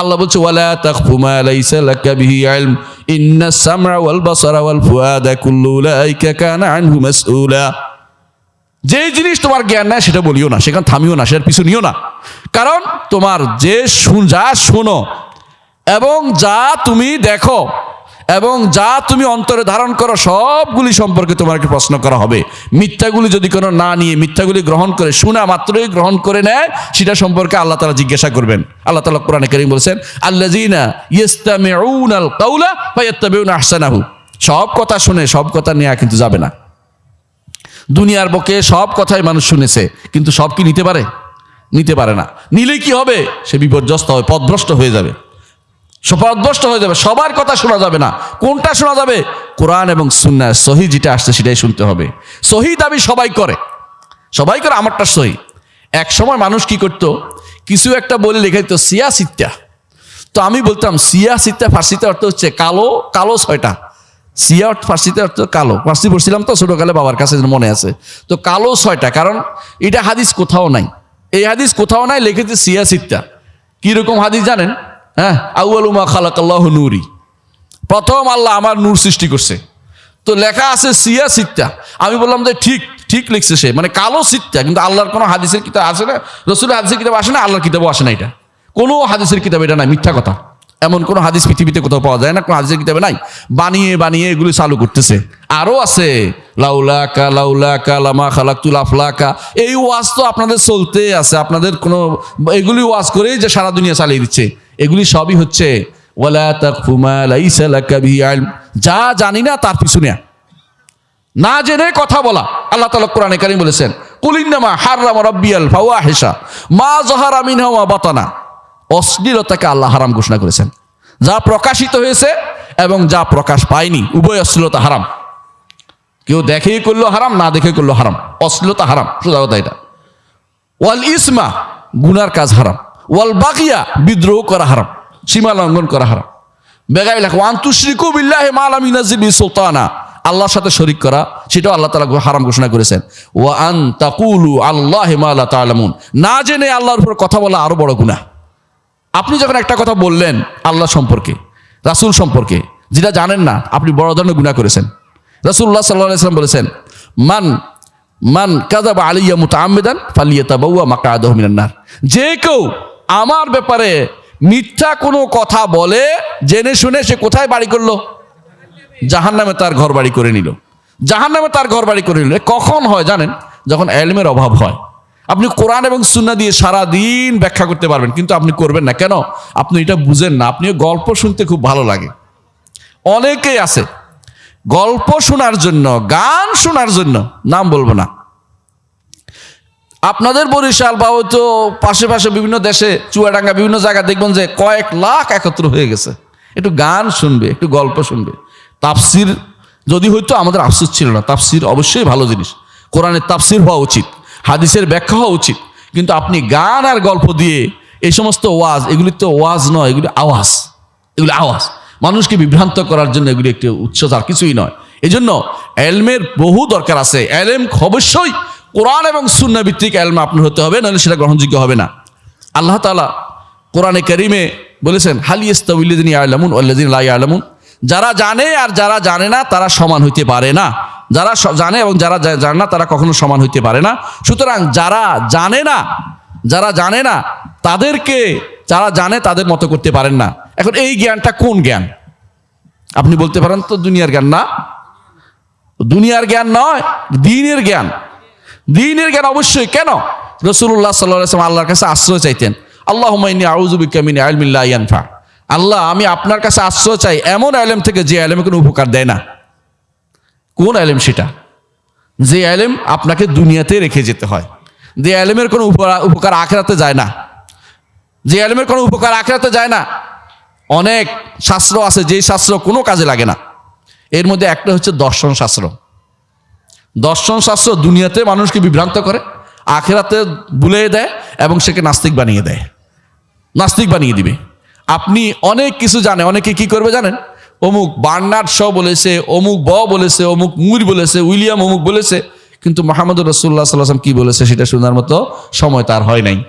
আল্লাহ বলছে, ওয়ালা তাখফু মা লাইসা লাকা বিহি ইলম। ইন্নাস সামআ ওয়াল বাসারা ওয়াল ফুআদা কুল্লু উলাইকা কানা আনহু মাসউলা। যে জিনিস তোমার জ্ঞান নাই, সেটা বলিও না, সেখানে থামিও না, সেটার পিছু নিও না। কারণ তোমার যে শুন, যা শোনো এবং যা তুমি দেখো এবং যা তুমি অন্তরে ধারণ করো, সবগুলি সম্পর্কে তোমাকে প্রশ্ন করা হবে। মিথ্যাগুলি যদি কোনো না নিয়ে মিথ্যাগুলি গ্রহণ করে, শোনা মাত্রই গ্রহণ করে নেয়, সেটা সম্পর্কে আল্লাহ তালা জিজ্ঞাসা করবেন। আল্লাহ তালা কোরআনে করিম বলছেন ফায়াত্তাবিউনা আহসানাহু। সব কথা শুনে, সব কথা নেওয়া কিন্তু যাবে না। দুনিয়ার বকে সব কথাই মানুষ শুনেছে, কিন্তু সব কি নিতে পারে? নিতে পারে না। নিলে কি হবে? সে বিপর্যস্ত হবে পদভ্রষ্ট হয়ে যাবে। পদভ্রষ্ট হয়ে যাবে, সবার কথা শোনা যাবে না। কোনটা শোনা যাবে? কোরআন এবং সুন্না সহি যেটা আসছে সেটাই শুনতে হবে। সহি দাবি সবাই করে। সবাই করে, আমারটা সহি। এক সময় মানুষ কি করতো? কিছু একটা বলে লেখা দিত সিয়া সিত্তা। তো আমি বলতাম, সিয়া সিত্তা ফার্সিতে অর্থ হচ্ছে কালো কালো ছয়টা। সিয়া ফার্সিতে অর্থ কালো। ফার্সি পড়ছিলাম তো, ছোটকালে বাবার কাছে মনে আছে। তো কালো ছয়টা, কারণ এটা হাদিস কোথাও নাই। এই হাদিস কোথাও নাই, লিখেছে সিয়া সিত্তা। কীরকম হাদিস জানেন? হ্যাঁ? আউআলুমা খালাকাল্লাহ নুরি। প্রথম আল্লাহ আমার নূর সৃষ্টি করছে। তো লেখা আছে সিয়া সিত্তা। আমি বললাম যে ঠিক ঠিক লিখছে সে। মানে কালো সিত্তা, কিন্তু আল্লাহর কোনো হাদিসের কিতাব আসে না। রসুলের হাদিসের কিতাব আসে না, আল্লাহর কিতাবও আসে না এটা। কোনো হাদিসের কিতাব এটা নাই, মিথ্যা কথা। এমন কোনো হাদিস পৃথিবীতে কোথাও পাওয়া যায় না, কোনো হাদিসের কিতাবে নাই। বানিয়ে বানিয়ে এগুলি চালু করতেছে। আরও আছে, লাউলাকা লাউলাকা, লামা খালাকুল আফলাকা। এই ওয়াজ তো আপনাদের চলতে আছে। আপনাদের কোনো, এগুলি ওয়াজ করেই যে সারা দুনিয়া চালিয়ে দিচ্ছে। এগুলি সবই হচ্ছে যা জানি না তার পিছনে না জেনে কথা বলা। আল্লাহ তাআলা কোরআনে কারীম বলেছেন কুলিন্নামা হাররামা রাব্বিয়াল ফাওয়াহিশা, মা মিনহা ওয়া বাতানা। অশ্লীলতাকে আল্লাহ হারাম ঘোষণা করেছেন। যা প্রকাশিত হয়েছে এবং যা প্রকাশ পায়নি, উভয় অশ্লীলতা হারাম। কেউ দেখেই করল হারাম, না দেখে করল হারাম। অশ্লীলতা হারাম, সোজা কথা এটা। ওয়াল ইসমা, গুনার কাজ হারাম। ওয়াল বাকিয়া, বিদ্রোহ করা হারাম, সীমা লঙ্ঘন করা হারাম। বেগাই লেখা ওয়ান তুশরিকু বিল্লাহি মা লাম ইউনাজ্জিল সুলতানা। আল্লাহর সাথে শরিক করা, সেটাও আল্লাহ তালা হারাম ঘোষণা করেছেন। ওয়া আন তাকুলু আল্লাহি মা লা তা'লামুন। না জেনে আল্লাহর উপর কথা বলা আরও বড় গুনাহ। আপনি যখন একটা কথা বললেন আল্লাহ সম্পর্কে, রাসূল সম্পর্কে, যেটা জানেন না, আপনি বড় ধরনের গুনাহ করেছেন। রাসূলুল্লাহ সাল্লাল্লাহু আলাইহি বলেছেন, মান মান কাযাবা আলাইয়া মুতাআম্মিদান ফালিয়াতাবাওয়া মাকআদাহু মিনান নার। যে কেউ আমার ব্যাপারে মিথ্যা কোনো কথা বলে, জেনে শুনে সে কোথায় বাড়ি করল? জাহান নামে তার ঘর বাড়ি করে নিল। জাহান নামে তার ঘর বাড়ি করে নিল। কখন হয় জানেন? যখন এলমের অভাব হয়। আপনি কোরআন এবং সুন্না দিয়ে সারা দিন ব্যাখ্যা করতে পারবেন, কিন্তু আপনি করবেন না। কেন? আপনি এটা বুঝেন না। আপনি গল্প শুনতে খুব ভালো লাগে। অনেকেই আছে গল্প শোনার জন্য, গান শোনার জন্য নাম বলব না। আপনাদের বরিশাল বা হয়তো পাশে পাশে বিভিন্ন দেশে চুয়াডাঙ্গা বিভিন্ন জায়গায় দেখবেন যে কয়েক লাখ একত্র হয়ে গেছে। একটু গান শুনবে, একটু গল্প শুনবে। তাপসির যদি হয়তো আমাদের আফসোস ছিল না। তাপসির অবশ্যই ভালো জিনিস। কোরআনের তাপসির হওয়া উচিত, হাদিসের ব্যাখ্যা হওয়া উচিত। কিন্তু আপনি গান আর গল্প দিয়ে এই সমস্ত ওয়াজ, এগুলি তো ওয়াজ নয়, এগুলি আওয়াজ। এগুলি আওয়াজ। মানুষকে বিভ্রান্ত করার জন্য এগুলি একটি উৎস আর কিছুই নয়। এই জন্য এলমের বহু দরকার আছে। এলম অবশ্যই কোরআন এবং সুন্না ভিত্তিক এলম আপনার হতে হবে, নাহলে সেটা গ্রহণযোগ্য হবে না। আল্লাহ তালা কোরআনে করিমে বলেছেন হালিয়াস্তাউল্লিদিন আলামুন আল্লাদিন আলামুন যারা জানে আর যারা জানে না, তারা সমান হইতে পারে না। যারা জানে এবং যারা জানে না, তারা কখনো সমান হইতে পারে না। সুতরাং যারা জানে না, যারা জানে না, তাদেরকে যারা জানে, তাদের মতো করতে পারেন না। এখন এই জ্ঞানটা কোন জ্ঞান? আপনি বলতে পারেন তো, দুনিয়ার জ্ঞান না। দুনিয়ার জ্ঞান নয়, দিনের জ্ঞান। দিনের জ্ঞান অবশ্যই, কেন? রসুল্লাহ সাল্লাম আল্লাহর কাছে আশ্রয় চাইতেন। আল্লাহ আল্লাহ, আমি আপনার কাছে আশ্রয় চাই এমন আলেম থেকে যে আলেমে কোনো উপকার দেয় না। কোন আলেম সেটা? যে আলেম আপনাকে দুনিয়াতে রেখে যেতে হয়। যে আলেমের কোনো উপকার- উপকার আখেরাতে যায় না। যে আলেমের কোনো উপকার আখেরাতে যায় না। অনেক শাস্ত্র আছে, যেই শাস্ত্র কোনো কাজে লাগে না। এর মধ্যে একটা হচ্ছে দর্শন শাস্ত্র। দর্শন শাস্ত্র দুনিয়াতে মানুষকে বিভ্রান্ত করে, আখেরাতে ভুলে দেয় এবং সেকে নাস্তিক বানিয়ে দেয়। নাস্তিক বানিয়ে দিবে। আপনি অনেক কিছু জানে অনেকে কি করবে জানেন? অমুক বার্নার্ড শ বলেছে, অমুক ব বলেছে, অমুক মুর বলেছে, উইলিয়াম অমুক বলেছে, কিন্তু মোহাম্মদ রসুল্লাহ সাল্লাম কি বলেছে সেটা শোনার মতো সময় তার হয় নাই।